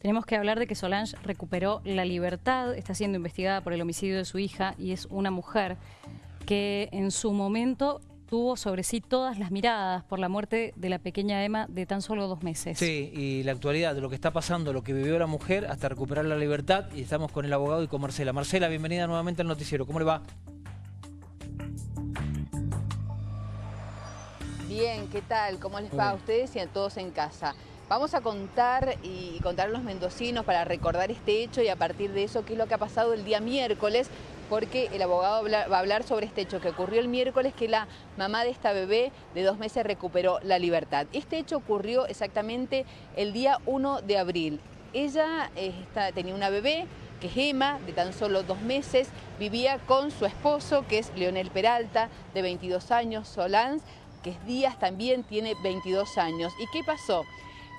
Tenemos que hablar de que Solange recuperó la libertad, está siendo investigada por el homicidio de su hija y es una mujer que en su momento tuvo sobre sí todas las miradas por la muerte de la pequeña Emma de tan solo dos meses. Sí, y la actualidad de lo que está pasando, lo que vivió la mujer hasta recuperar la libertad y estamos con el abogado y con Marcela. Marcela, bienvenida nuevamente al noticiero. ¿Cómo le va? Bien, ¿qué tal? ¿Cómo les va a ustedes y a todos en casa? Vamos a contar y contar a los mendocinos para recordar este hecho y a partir de eso qué es lo que ha pasado el día miércoles, porque el abogado va a hablar sobre este hecho que ocurrió el miércoles, que la mamá de esta bebé de dos meses recuperó la libertad. Este hecho ocurrió exactamente el día 1 de abril. Ella eh, tenía una bebé, que es Emma, de tan solo dos meses, vivía con su esposo, que es Leonel Peralta, de 22 años, Solans, que es Díaz, también tiene 22 años. ¿Y qué pasó?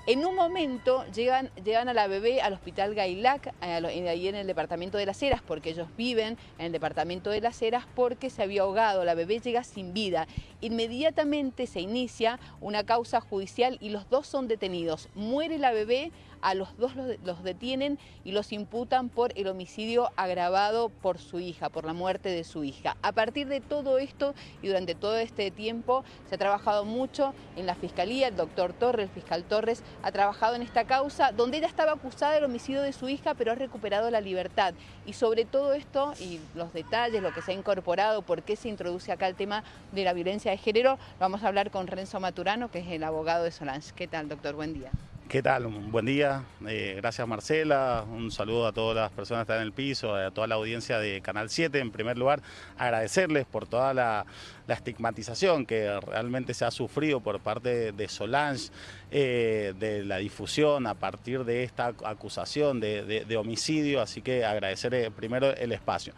En un momento llegan, a la bebé al hospital Gailac, ahí en el departamento de las Heras, porque ellos viven en el departamento de las Heras porque se había ahogado, la bebé llega sin vida. Inmediatamente se inicia una causa judicial y los dos son detenidos. Muere la bebé, a los dos los, detienen y los imputan por el homicidio agravado por su hija, por la muerte de su hija. A partir de todo esto y durante todo este tiempo se ha trabajado mucho en la Fiscalía, el doctor Torres, el fiscal Torres, ha trabajado en esta causa donde ella estaba acusada del homicidio de su hija pero ha recuperado la libertad. Y sobre todo esto y los detalles, lo que se ha incorporado, por qué se introduce acá el tema de la violencia de género, vamos a hablar con Renzo Maturano, que es el abogado de Solange. ¿Qué tal, doctor? Buen día. ¿Qué tal? Un buen día. Eh, gracias Marcela. Un saludo a todas las personas que están en el piso, a toda la audiencia de Canal 7. En primer lugar, agradecerles por toda la, estigmatización que realmente se ha sufrido por parte de Solange, eh, de la difusión a partir de esta acusación de, homicidio. Así que agradecer eh, primero el espacio.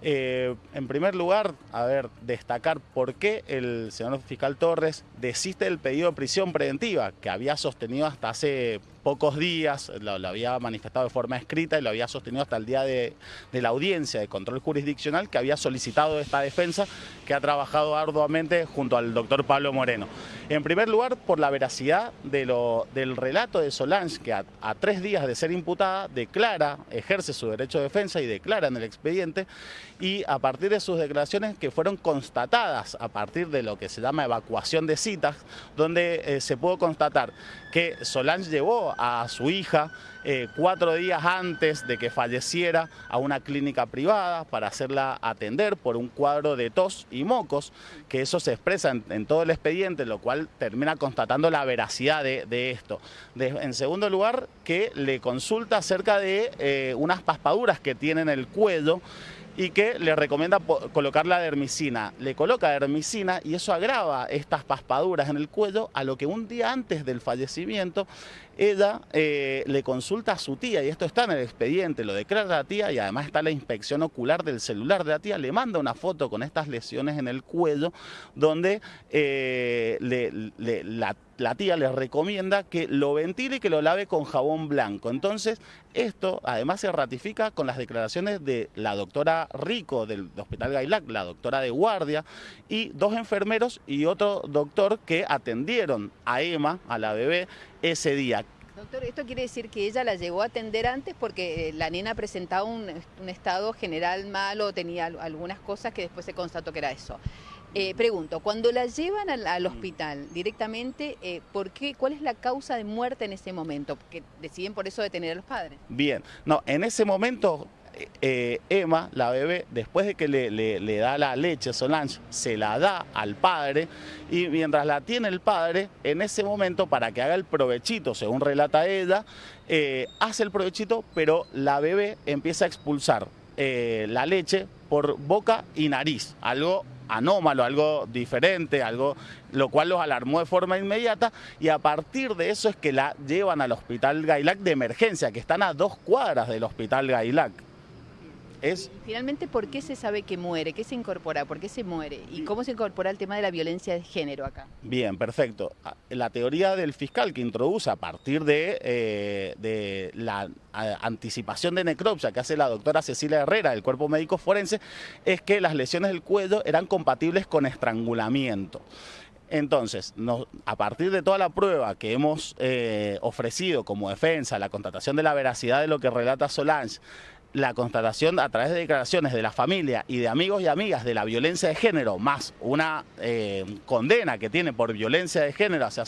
en primer lugar, a ver, destacar por qué el señor fiscal Torres desiste del pedido de prisión preventiva que había sostenido hasta hace pocos días, lo, había manifestado de forma escrita y lo había sostenido hasta el día de, la audiencia de control jurisdiccional que había solicitado esta defensa que ha trabajado arduamente junto al doctor Pablo Moreno. En primer lugar, por la veracidad del relato de Solange, que a, tres días de ser imputada declara, ejerce su derecho de defensa y declara en el expediente, y a partir de sus declaraciones que fueron constatadas a partir de lo que se llama evacuación de citas, donde eh, se pudo constatar que Solange llevó a su hija eh, cuatro días antes de que falleciera a una clínica privada para hacerla atender por un cuadro de tos y mocos, que eso se expresa en, todo el expediente, lo cual termina constatando la veracidad de, esto. en segundo lugar, que le consulta acerca de eh, unas paspaduras que tiene en el cuello y que le recomienda colocar la dermicina. Le coloca dermicina y eso agrava estas paspaduras en el cuello, a lo que un día antes del fallecimiento ella eh, le consulta a su tía, y esto está en el expediente, lo declara la tía y además está la inspección ocular del celular de la tía, le manda una foto con estas lesiones en el cuello donde eh, la, la tía le recomienda que lo ventile y que lo lave con jabón blanco. Entonces, esto además se ratifica con las declaraciones de la doctora Rico del Hospital Gailac, la doctora de guardia, y dos enfermeros y otro doctor que atendieron a Emma, a la bebé, ese día. Doctor, esto quiere decir que ella la llegó a atender antes porque eh, la nena presentaba un, estado general malo, tenía algunas cosas que después se constató que era eso. Eh, pregunto, cuando la llevan al, hospital directamente, eh, ¿por qué, ¿cuál es la causa de muerte en ese momento? Porque deciden por eso detener a los padres. Bien, no, en ese momento eh, Emma, la bebé, después de que le, da la leche Solange, se la da al padre y mientras la tiene el padre, en ese momento para que haga el provechito, según relata ella, eh, hace el provechito, pero la bebé empieza a expulsar eh, la leche por boca y nariz, algo anómalo, algo diferente, algo lo cual los alarmó de forma inmediata y a partir de eso es que la llevan al hospital Gailac de emergencia, que están a dos cuadras del hospital Gailac es... Finalmente, ¿por qué se sabe que muere? ¿Qué se incorpora? ¿Por qué se muere? ¿Y cómo se incorpora el tema de la violencia de género acá? Bien, perfecto. Ah, la teoría del fiscal que introduce a partir de, eh, de la anticipación de necropsia que hace la doctora Cecilia Herrera del Cuerpo Médico Forense es que las lesiones del cuello eran compatibles con estrangulamiento. Entonces, a partir de toda la prueba que hemos eh, ofrecido como defensa, la constatación de la veracidad de lo que relata Solange, la constatación a través de declaraciones de la familia y de amigos y amigas de la violencia de género, más una eh, condena que tiene por violencia de género hacia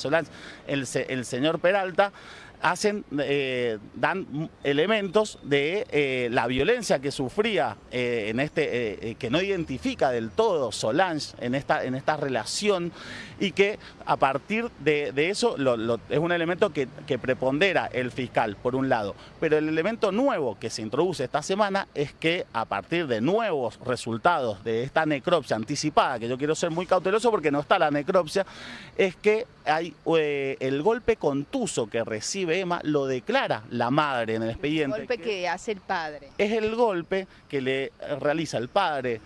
el, el señor Peralta, hacen, eh, dan elementos de eh, la violencia que sufría eh, en este, que no identifica del todo Solange en esta, en esta relación y que a partir de, eso es un elemento que, que, prepondera el fiscal, por un lado. Pero el elemento nuevo que se introduce esta semana es que a partir de nuevos resultados de esta necropsia anticipada, que yo quiero ser muy cauteloso porque no está la necropsia, es que hay el golpe contuso que recibe Emma lo declara la madre en el expediente. El golpe que, hace el padre. Es el golpe que le realiza el padre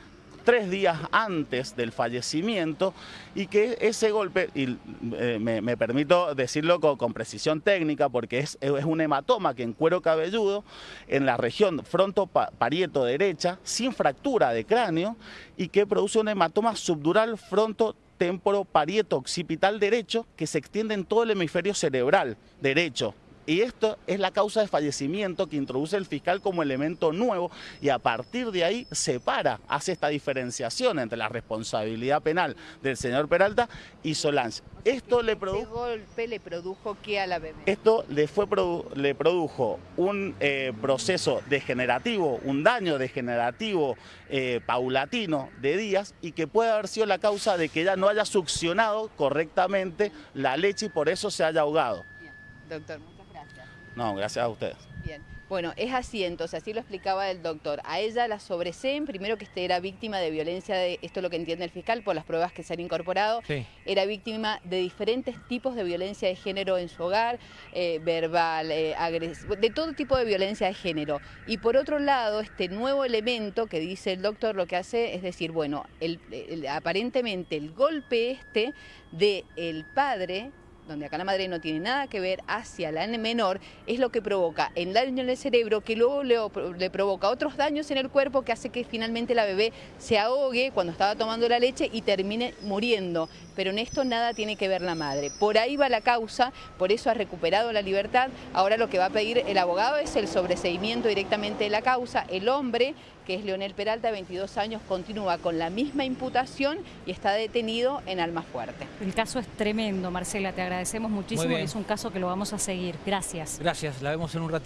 tres días antes del fallecimiento y que ese golpe, y eh, me, permito decirlo con, precisión técnica porque es, es, un hematoma que en cuero cabelludo en la región fronto-parieto derecha sin fractura de cráneo y que produce un hematoma subdural fronto temporo parieto occipital derecho que se extiende en todo el hemisferio cerebral derecho. Y esto es la causa de fallecimiento que introduce el fiscal como elemento nuevo y a partir de ahí separa, hace esta diferenciación entre la responsabilidad penal del señor Peralta y Solange. Esto le produjo... golpe le produjo qué a la bebé? Esto le, fue le produjo un eh, proceso degenerativo, un daño degenerativo eh, paulatino de días y que puede haber sido la causa de que ella no haya succionado correctamente la leche y por eso se haya ahogado. doctor, muchas gracias. No, gracias a ustedes. Bien. Bueno, es así entonces, así lo explicaba el doctor. A ella la sobreseen, primero que este era víctima de violencia, de, esto es lo que entiende el fiscal por las pruebas que se han incorporado, era víctima de diferentes tipos de violencia de género en su hogar, eh, verbal, eh, de todo tipo de violencia de género. Y por otro lado, este nuevo elemento que dice el doctor lo que hace es decir, bueno, aparentemente el golpe este del el padre donde acá la madre no tiene nada que ver, hacia la menor, es lo que provoca el daño en el cerebro, que luego le, provoca otros daños en el cuerpo que hace que finalmente la bebé se ahogue cuando estaba tomando la leche y termine muriendo. Pero en esto nada tiene que ver la madre. Por ahí va la causa, por eso ha recuperado la libertad. Ahora lo que va a pedir el abogado es el sobreseimiento directamente de la causa. El hombre, que es Leonel Peralta, de 22 años, continúa con la misma imputación y está detenido en Almafuerte. El caso es tremendo, Marcela, te agradecemos muchísimo y es un caso que lo vamos a seguir. Gracias. Gracias, la vemos en un ratito.